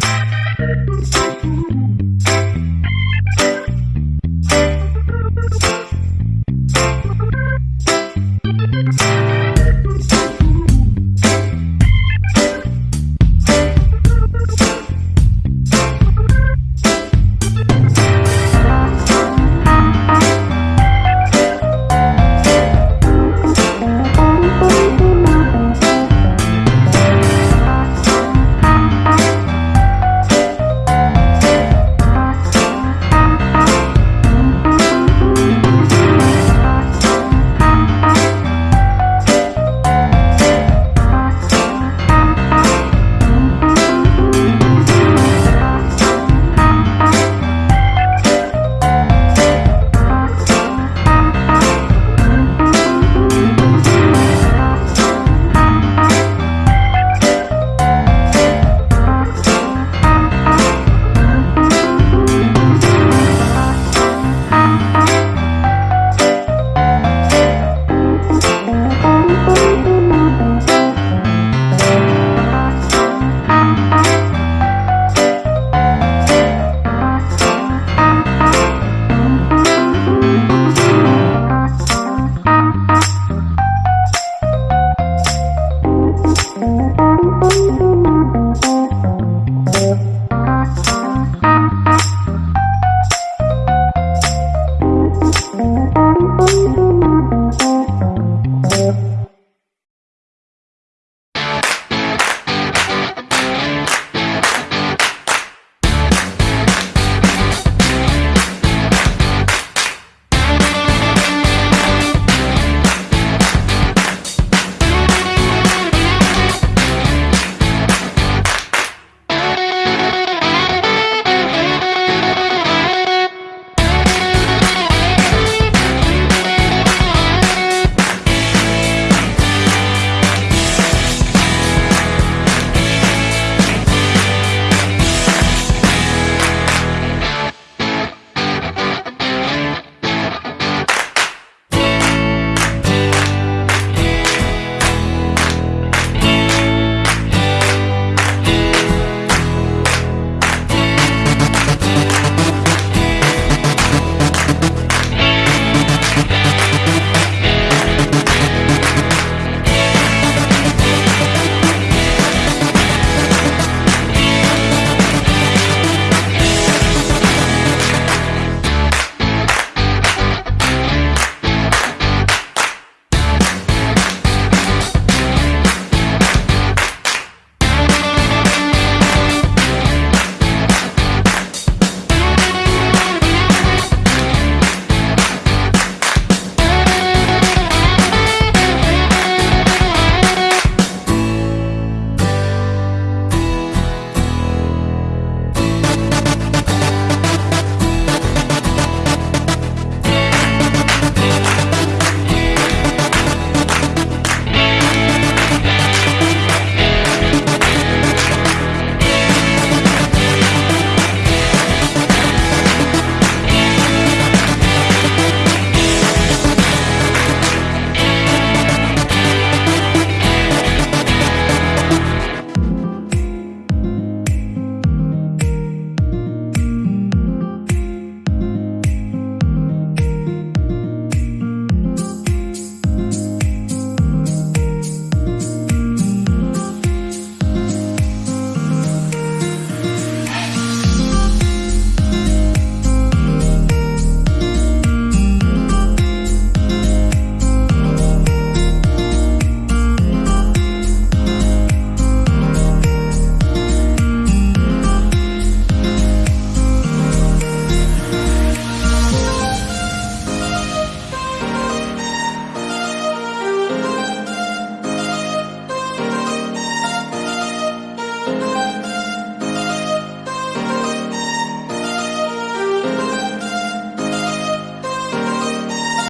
Mm-hmm.